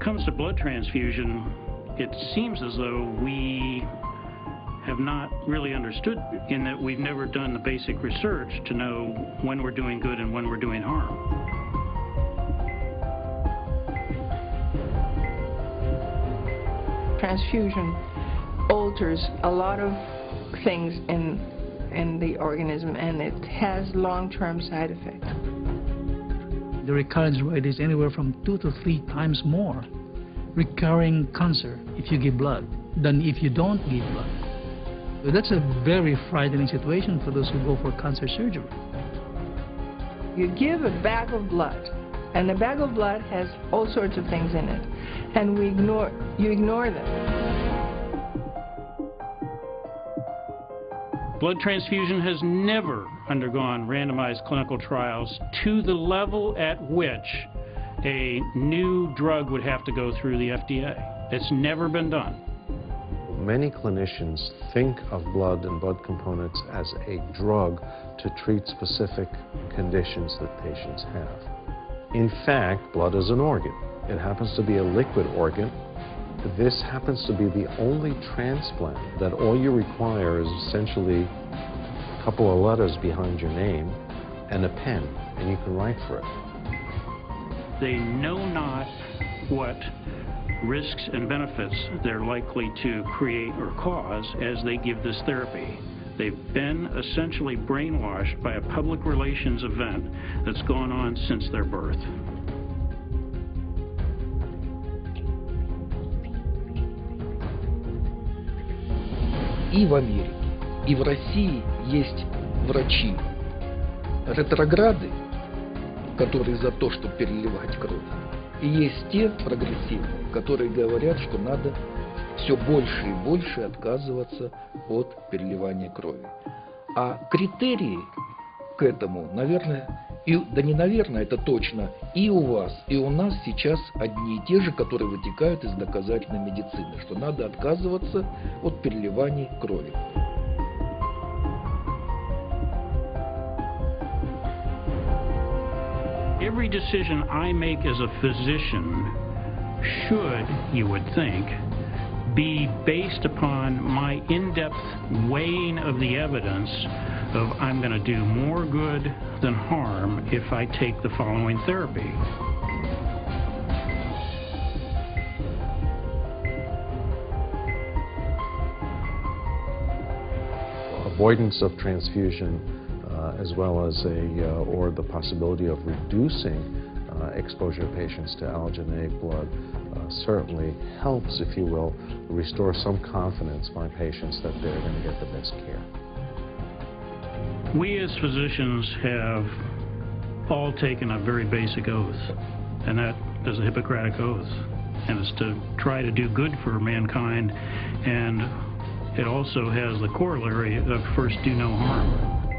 comes to blood transfusion, it seems as though we have not really understood in that we've never done the basic research to know when we're doing good and when we're doing harm. Transfusion alters a lot of things in, in the organism and it has long-term side effects. The recurrence rate is anywhere from two to three times more recurring cancer if you give blood than if you don't give blood. So that's a very frightening situation for those who go for cancer surgery. You give a bag of blood, and the bag of blood has all sorts of things in it, and we ignore, you ignore them. Blood transfusion has never undergone randomized clinical trials to the level at which a new drug would have to go through the FDA. It's never been done. Many clinicians think of blood and blood components as a drug to treat specific conditions that patients have. In fact, blood is an organ. It happens to be a liquid organ. This happens to be the only transplant that all you require is essentially a couple of letters behind your name and a pen, and you can write for it. They know not what risks and benefits they're likely to create or cause as they give this therapy. They've been essentially brainwashed by a public relations event that's gone on since their birth. И в Америке, И в России есть врачи ретрограды, которые за то, чтобы переливать кровь. И есть те прогрессивные, которые говорят, что надо все больше и больше отказываться от переливания крови. А критерии к этому, наверное, и, да не наверное, это точно, и у вас, и у нас сейчас одни и те же, которые вытекают из доказательной медицины, что надо отказываться от переливания крови. Every decision I make as a physician should, you would think, be based upon my in-depth weighing of the evidence of I'm going to do more good than harm if I take the following therapy. Avoidance of transfusion as well as a, uh, or the possibility of reducing uh, exposure of patients to allogeneic blood certainly helps, if you will, restore some confidence by patients that they're going to get the best care. We as physicians have all taken a very basic oath, and that is a Hippocratic oath, and it's to try to do good for mankind, and it also has the corollary of first do no harm.